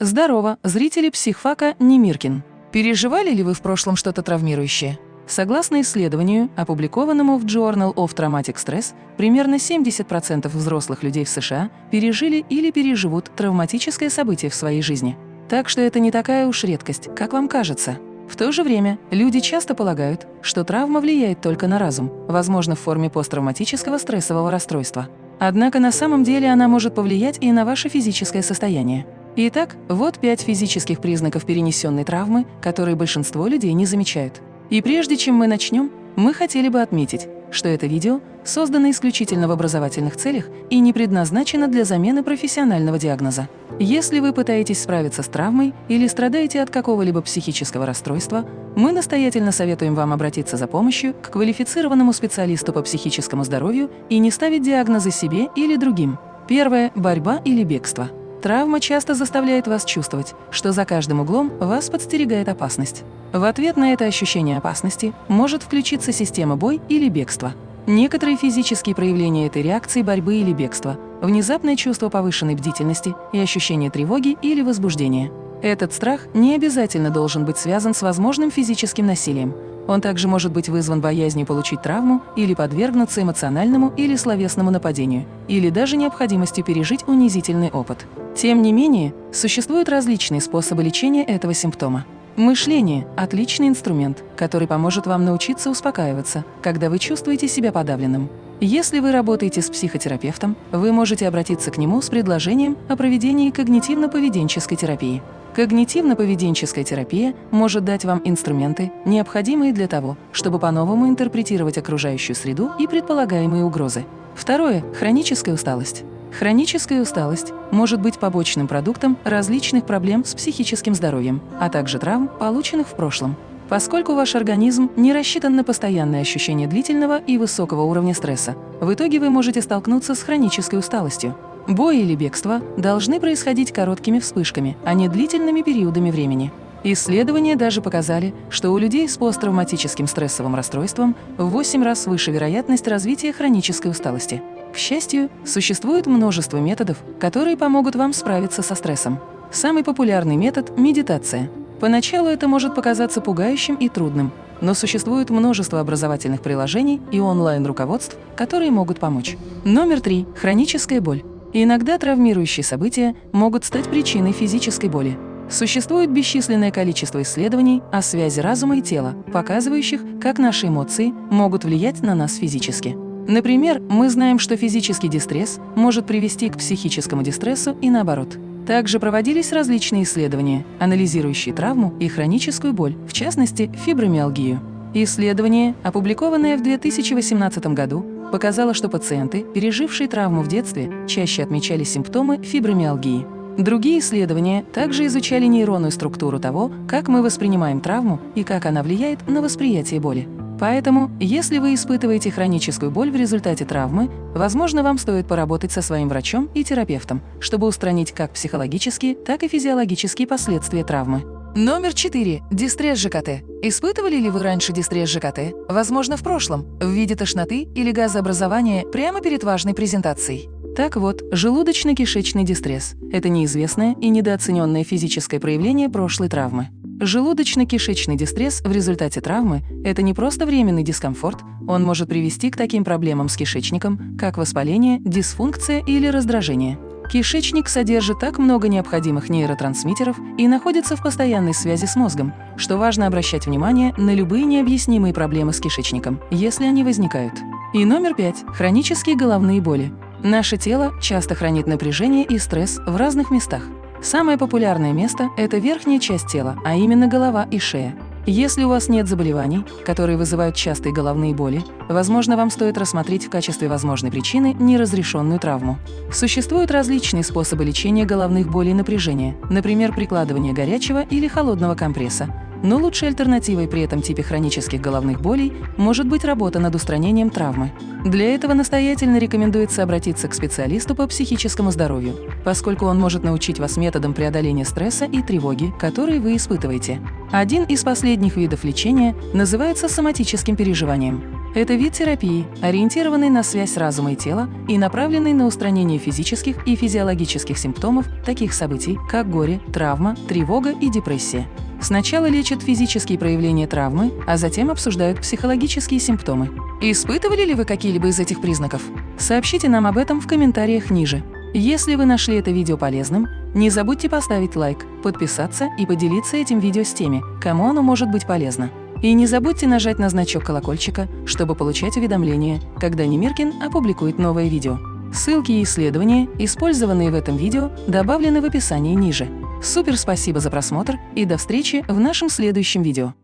Здорово, зрители психфака Немиркин. Переживали ли вы в прошлом что-то травмирующее? Согласно исследованию, опубликованному в Journal of Traumatic Stress, примерно 70% взрослых людей в США пережили или переживут травматическое событие в своей жизни. Так что это не такая уж редкость, как вам кажется. В то же время люди часто полагают, что травма влияет только на разум, возможно, в форме посттравматического стрессового расстройства. Однако на самом деле она может повлиять и на ваше физическое состояние. Итак, вот пять физических признаков перенесенной травмы, которые большинство людей не замечают. И прежде чем мы начнем, мы хотели бы отметить, что это видео создано исключительно в образовательных целях и не предназначено для замены профессионального диагноза. Если вы пытаетесь справиться с травмой или страдаете от какого-либо психического расстройства, мы настоятельно советуем вам обратиться за помощью к квалифицированному специалисту по психическому здоровью и не ставить диагнозы себе или другим. Первое – борьба или бегство. Травма часто заставляет вас чувствовать, что за каждым углом вас подстерегает опасность. В ответ на это ощущение опасности может включиться система бой или бегства. Некоторые физические проявления этой реакции борьбы или бегства – внезапное чувство повышенной бдительности и ощущение тревоги или возбуждения. Этот страх не обязательно должен быть связан с возможным физическим насилием. Он также может быть вызван боязнью получить травму или подвергнуться эмоциональному или словесному нападению, или даже необходимостью пережить унизительный опыт. Тем не менее, существуют различные способы лечения этого симптома. Мышление – отличный инструмент, который поможет вам научиться успокаиваться, когда вы чувствуете себя подавленным. Если вы работаете с психотерапевтом, вы можете обратиться к нему с предложением о проведении когнитивно-поведенческой терапии. Когнитивно-поведенческая терапия может дать вам инструменты, необходимые для того, чтобы по-новому интерпретировать окружающую среду и предполагаемые угрозы. Второе – хроническая усталость. Хроническая усталость может быть побочным продуктом различных проблем с психическим здоровьем, а также травм, полученных в прошлом. Поскольку ваш организм не рассчитан на постоянное ощущение длительного и высокого уровня стресса, в итоге вы можете столкнуться с хронической усталостью. Бой или бегство должны происходить короткими вспышками, а не длительными периодами времени. Исследования даже показали, что у людей с посттравматическим стрессовым расстройством в 8 раз выше вероятность развития хронической усталости. К счастью, существует множество методов, которые помогут вам справиться со стрессом. Самый популярный метод – медитация. Поначалу это может показаться пугающим и трудным, но существует множество образовательных приложений и онлайн-руководств, которые могут помочь. Номер три – хроническая боль. Иногда травмирующие события могут стать причиной физической боли. Существует бесчисленное количество исследований о связи разума и тела, показывающих, как наши эмоции могут влиять на нас физически. Например, мы знаем, что физический дистресс может привести к психическому дистрессу и наоборот. Также проводились различные исследования, анализирующие травму и хроническую боль, в частности, фибромиалгию. Исследование, опубликованное в 2018 году, показало, что пациенты, пережившие травму в детстве, чаще отмечали симптомы фибромиалгии. Другие исследования также изучали нейронную структуру того, как мы воспринимаем травму и как она влияет на восприятие боли. Поэтому, если вы испытываете хроническую боль в результате травмы, возможно, вам стоит поработать со своим врачом и терапевтом, чтобы устранить как психологические, так и физиологические последствия травмы. Номер 4. Дистресс ЖКТ. Испытывали ли вы раньше дистресс ЖКТ? Возможно, в прошлом, в виде тошноты или газообразования прямо перед важной презентацией. Так вот, желудочно-кишечный дистресс – это неизвестное и недооцененное физическое проявление прошлой травмы. Желудочно-кишечный дистресс в результате травмы – это не просто временный дискомфорт, он может привести к таким проблемам с кишечником, как воспаление, дисфункция или раздражение. Кишечник содержит так много необходимых нейротрансмиттеров и находится в постоянной связи с мозгом, что важно обращать внимание на любые необъяснимые проблемы с кишечником, если они возникают. И номер пять – хронические головные боли. Наше тело часто хранит напряжение и стресс в разных местах. Самое популярное место – это верхняя часть тела, а именно голова и шея. Если у вас нет заболеваний, которые вызывают частые головные боли, возможно, вам стоит рассмотреть в качестве возможной причины неразрешенную травму. Существуют различные способы лечения головных болей и напряжения, например, прикладывание горячего или холодного компресса, но лучшей альтернативой при этом типе хронических головных болей может быть работа над устранением травмы. Для этого настоятельно рекомендуется обратиться к специалисту по психическому здоровью, поскольку он может научить вас методам преодоления стресса и тревоги, которые вы испытываете. Один из последних видов лечения называется соматическим переживанием. Это вид терапии, ориентированный на связь разума и тела и направленный на устранение физических и физиологических симптомов таких событий, как горе, травма, тревога и депрессия. Сначала лечат физические проявления травмы, а затем обсуждают психологические симптомы. Испытывали ли вы какие-либо из этих признаков? Сообщите нам об этом в комментариях ниже. Если вы нашли это видео полезным, не забудьте поставить лайк, подписаться и поделиться этим видео с теми, кому оно может быть полезно. И не забудьте нажать на значок колокольчика, чтобы получать уведомления, когда Немиркин опубликует новое видео. Ссылки и исследования, использованные в этом видео, добавлены в описании ниже. Супер спасибо за просмотр и до встречи в нашем следующем видео.